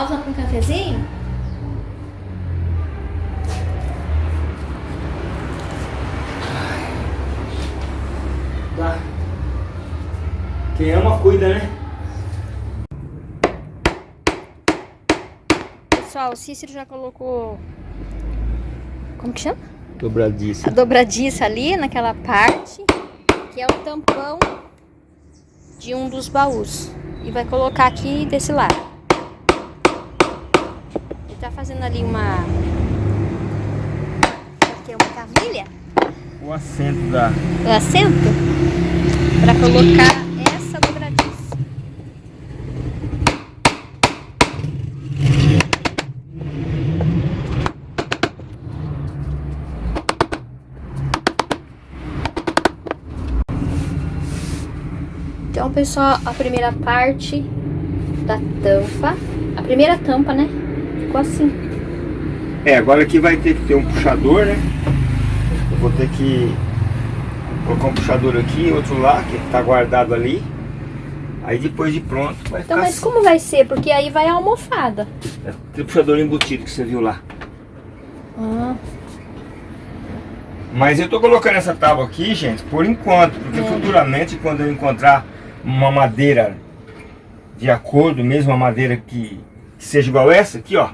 Pausa para um cafezinho? Tá. Quem ama, cuida, né? Pessoal, o Cícero já colocou... Como que chama? Dobradiça. A dobradiça ali, naquela parte, que é o tampão de um dos baús. E vai colocar aqui desse lado. Fazendo ali uma... Aqui é uma cavilha? O assento da... O assento? Pra colocar essa dobradiça. Então, pessoal, a primeira parte da tampa, a primeira tampa, né? Ficou assim. É, agora aqui vai ter que ter um puxador, né? Eu vou ter que colocar um puxador aqui, outro lá, que tá guardado ali. Aí depois de pronto vai Então, mas como vai ser? Porque aí vai a almofada. assim. É, Aquele puxador embutido que você viu lá. Ah, Mas eu tô colocando essa tábua aqui, gente, por enquanto. Porque É. futuramente, quando eu encontrar uma madeira de acordo, mesmo uma madeira que, que seja igual essa aqui, ó.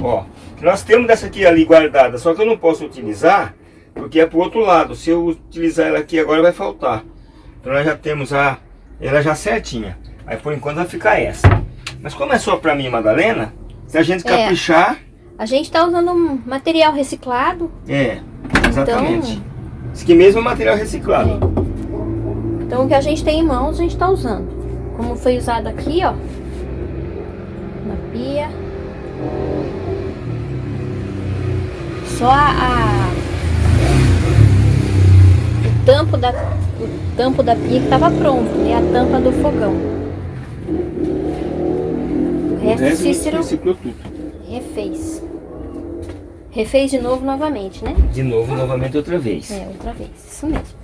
Ó, nós temos dessa aqui ali guardada, só que eu não posso utilizar, porque é pro outro lado. Se eu utilizar ela aqui agora vai faltar. Então nós já temos a, ela já certinha. Aí por enquanto vai ficar essa. Mas como é só pra mim, Madalena, se a gente É. caprichar, a gente tá usando um material reciclado. é, exatamente. Então- Isso aqui mesmo é material reciclado. Então o que a gente tem em mãos a gente tá usando. Como foi usado aqui, ó. Na pia. Só a, a- o tampo da o tampo da pia que tava pronto, né? A tampa do fogão. O resto o Cícero reciclou tudo. refez. Refez de novo novamente, né? De novo, novamente outra vez. É, outra vez. Isso mesmo.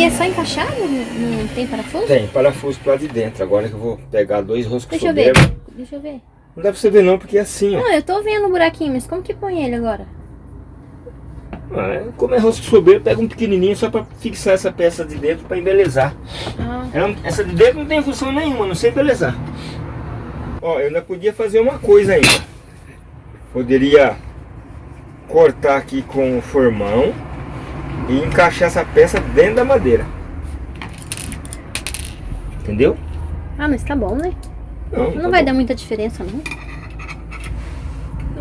Aí é só encaixar? Não, não tem parafuso? Tem parafuso lado de dentro. Agora que eu vou pegar dois roscos Deixa eu ver. Deixa eu ver. Não dá pra você ver não, porque é assim, ó. Não, eu tô vendo o buraquinho, mas como que põe ele agora? Ah, como é rosco soberbo, pega um pequenininho só pra fixar essa peça de dentro pra embelezar. Ah, Ela- essa de dentro não tem função nenhuma, não sei embelezar. Ó, eu ainda podia fazer uma coisa ainda. Poderia cortar aqui com o formão e encaixar essa peça dentro da madeira. Entendeu? ah mas tá bom, né? Não, Não tá vai bom. dar muita diferença, não.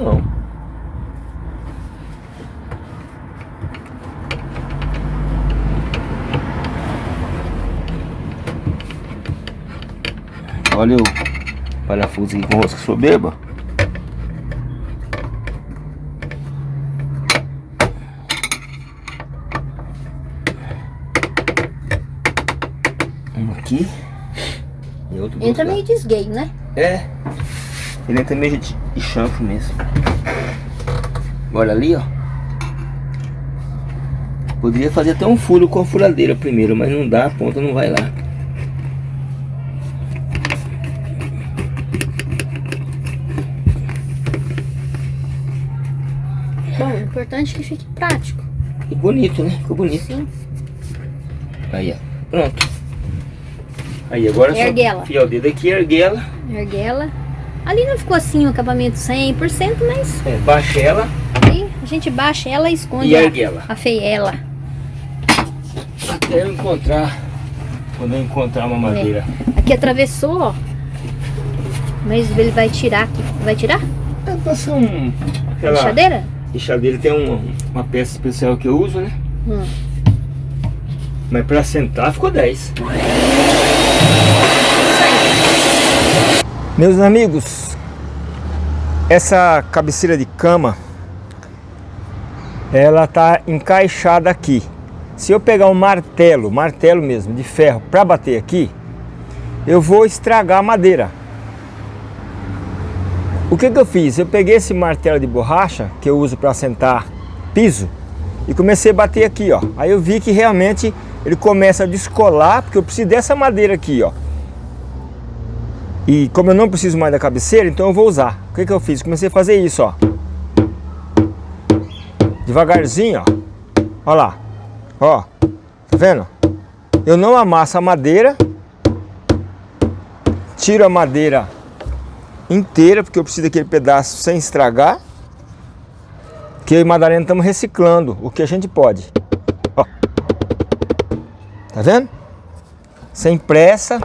Não. Olha o parafuso aqui com rosca soberba. Um aqui e outro Ele tá outro meio desgay, né? é. Ele entra meio de, de chanfro mesmo. Olha ali, ó. Poderia fazer até um furo com a furadeira primeiro, mas não dá, a ponta não vai lá. Bom, o importante é que fique prático. E bonito, né? Ficou bonito. Sim. Aí, ó. Pronto. Aí, agora é Ergue só enfiar o dedo aqui e erguer ela. Ergue ela. Ali não ficou assim o acabamento 100%, mas É, baixa ela aí a gente baixa ela e esconde e a, a feiela. Até eu encontrar, quando eu encontrar uma madeira. Aqui atravessou, ó. Mas ele vai tirar aqui. Vai tirar? É, passar um... Aquela Lixadeira? lixadeira tem um- uma peça especial que eu uso, né? Hum. Mas pra sentar ficou 10. Meus amigos, essa cabeceira de cama, ela tá encaixada aqui. Se eu pegar um martelo, martelo mesmo, de ferro, para bater aqui, eu vou estragar a madeira. O que, que eu fiz? Eu peguei esse martelo de borracha, que eu uso para sentar piso, e comecei a bater aqui, ó. Aí eu vi que realmente ele começa a descolar, porque eu preciso dessa madeira aqui, ó. E como eu não preciso mais da cabeceira, então eu vou usar. O que, que eu fiz? Comecei a fazer isso, ó. Devagarzinho, ó. Ó lá. Ó. Tá vendo? Eu não amasso a madeira. Tiro a madeira inteira, porque eu preciso daquele pedaço sem estragar. Que eu e Madalena estamos reciclando o que a gente pode. Ó. Tá vendo? Sem pressa.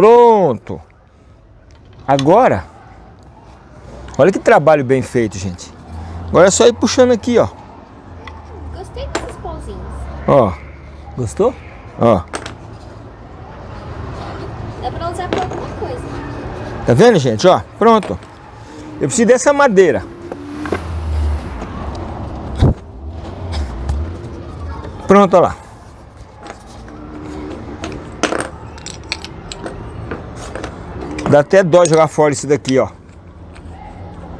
Pronto. Agora, olha que trabalho bem feito, gente. Agora é só ir puxando aqui, ó. Gostei desses pauzinhos. Ó. Gostou? Ó. Dá pra usar pra alguma coisa. Tá vendo, gente? Ó, pronto. Eu preciso dessa madeira. Pronto, ó lá. Dá até dó jogar fora isso daqui, ó.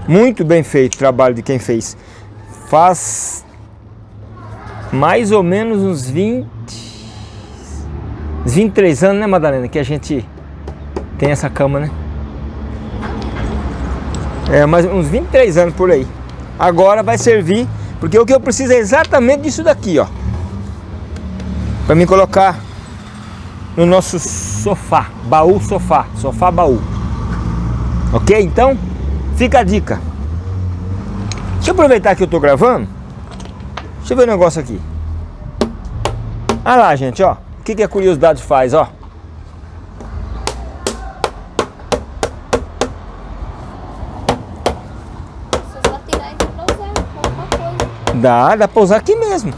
Muito bem feito o trabalho de quem fez. Faz mais ou menos uns 20... Uns 23 anos, né, Madalena? Que a gente tem essa cama, né? É, mais uns 23 anos por aí. Agora vai servir, porque o que eu preciso é exatamente disso daqui, ó. Para me colocar no nosso sofá, baú sofá, sofá baú. Ok? Então, fica a dica. Deixa eu aproveitar que eu tô gravando. Deixa eu ver o um negócio aqui. Olha lá, gente, ó. O que, que a curiosidade faz, ó. Dá, dá pra usar aqui mesmo.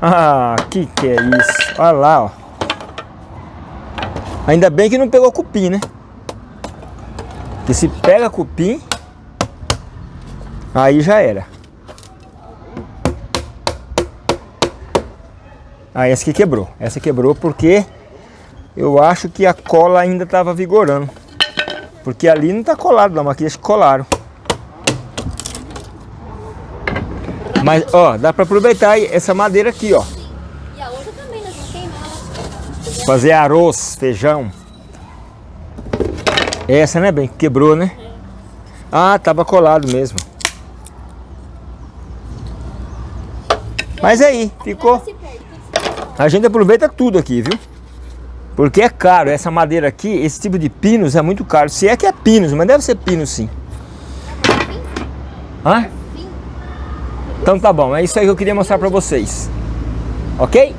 Ah, que que é isso? Olha lá, ó. Ainda bem que não pegou cupim, né? Porque se pega cupim, aí já era. Ah, essa aqui quebrou. Essa quebrou porque eu acho que a cola ainda estava vigorando. Porque ali não tá colado não, aqui eles colaram. Mas, ó, dá pra aproveitar essa madeira aqui, ó. E a outra também, nós ela. Fazer arroz, feijão. Essa, né, bem? Quebrou, né? Ah, tava colado mesmo. Mas aí, ficou. A gente aproveita tudo aqui, viu? Porque é caro. Essa madeira aqui, esse tipo de pinos é muito caro. Se é que é pinos, mas deve ser pino sim. Hã? Então tá bom, é isso aí que eu queria mostrar pra vocês. Ok?